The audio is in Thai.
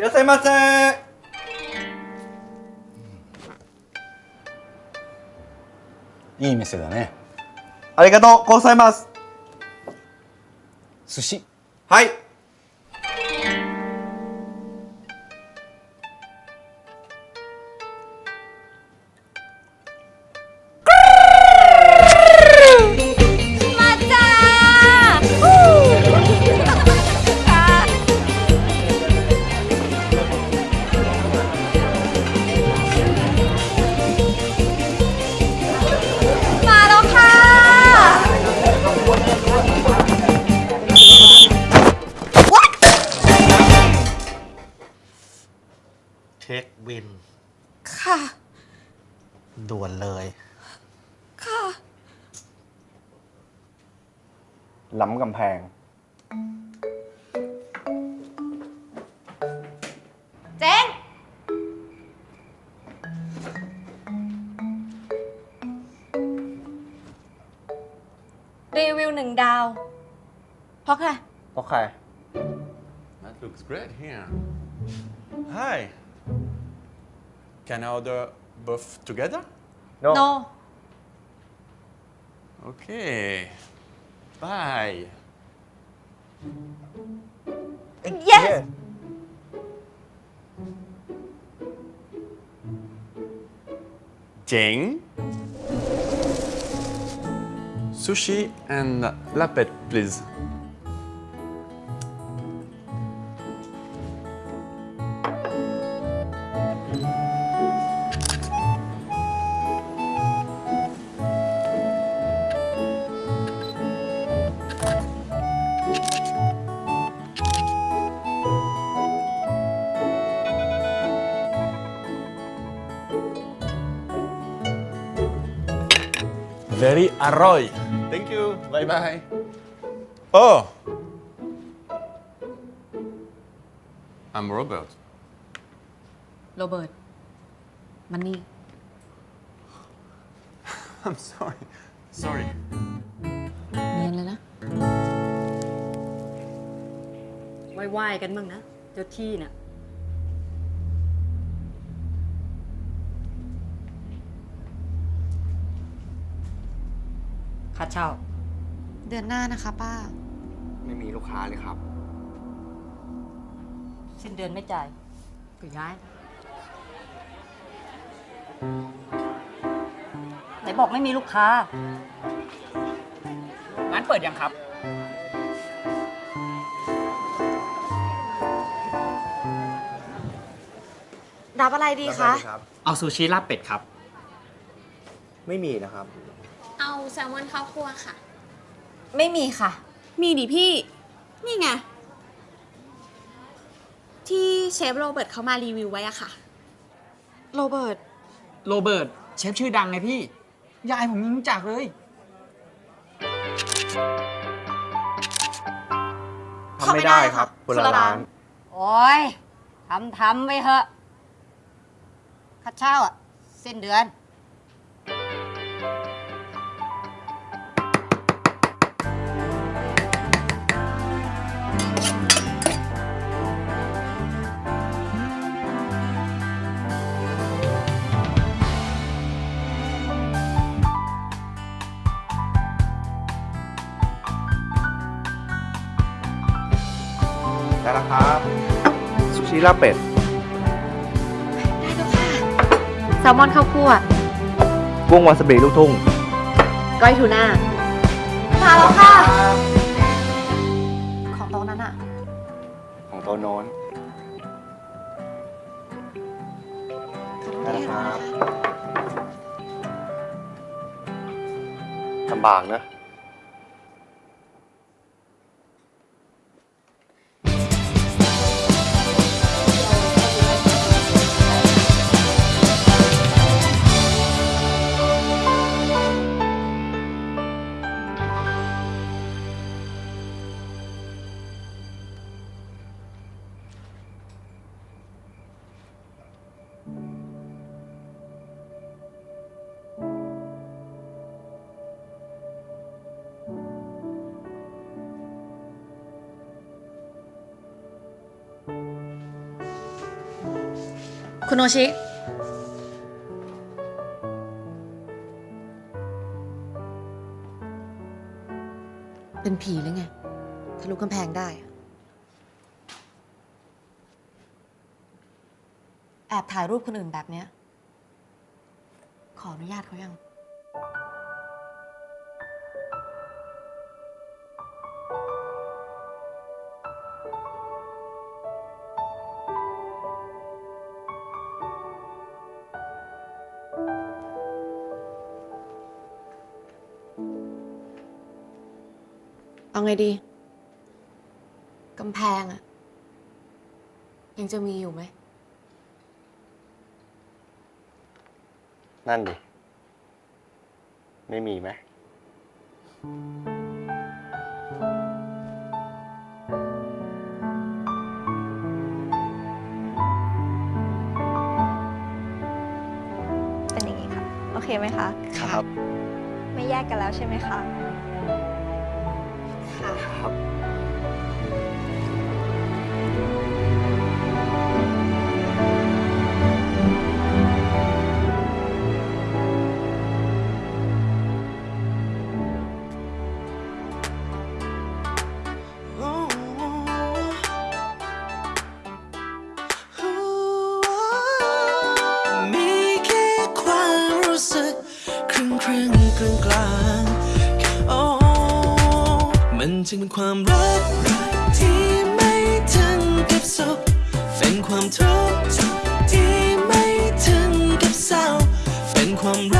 いらっしゃいませ。いい店だね。ありがとう。ございます。寿司。はい ด่วนเลย ค่ะล้ำกำแพง เจ๊งรีวิวหนึ่งดาว เพราะใคร เพราะใคร That looks great here. Hi. Can I order both together? No no Okay. Bye. yes Jane. Sushi and lapet, please. Very arroy. Thank you. Bye bye. Oh. I'm Robert. โรเบิร์ต มันนี่ I'm sorry. Sorry. เนียนเลยนะไหว้ๆกันบ้างนะ เจ้าที่น่ะ ค่าเช่า เดือนหน้านะคะป้า ไม่มีลูกค้าเลยครับ สิ้นเดือนไม่จ่ายก็ย้ายไหนบอกไม่มีลูกค้า ร้านเปิดยังครับ รับอะไรดีคะ เอาซูชิลาบเป็ดครับ ไม่มีนะครับเอา แซลมอนข้าวคั่วค่ะ ไม่มีค่ะ มีดิพี่ นี่ไง ที่เชฟโรเบิร์ตเขามารีวิวไว้อะค่ะ โรเบิร์ต โรเบิร์ตเชฟชื่อดังไงพี่ ยายผมยังรู้จักเลย ทำไม่ได้ครับคนละร้าน โอ้ยทำทำไปเถอะค่าเช่าอะสิ้นเดือน ได้แล้วครับ ซูชิลาบเป็ดแซลมอนข้าวคั่วกุ้งวาซาบิลูกทุ่ง ก้อยทูน่ามาแล้วค่ะ ของโต๊ะนั้นอะของโต๊ะโน้นได้แล้วครับลำบากนะ คุณโอชิ เป็นผีหรือไงทะลุกำแพงได้ แอบถ่ายรูปคนอื่นแบบเนี้ย ขออนุญาตเขายัง เอาไงดีกำแพงอะยังจะมีอยู่ไหม นั่นดิ ไม่มีไหม เป็นอย่างนี้ค่ะ โอเคไหมคะ ครับ ไม่แยกกันแล้วใช่ไหมคะ ความรักที่ไม่ถึงกับสุขเป็นความทุกข์ที่ไม่ถึงกับเศร้าเป็นความรัก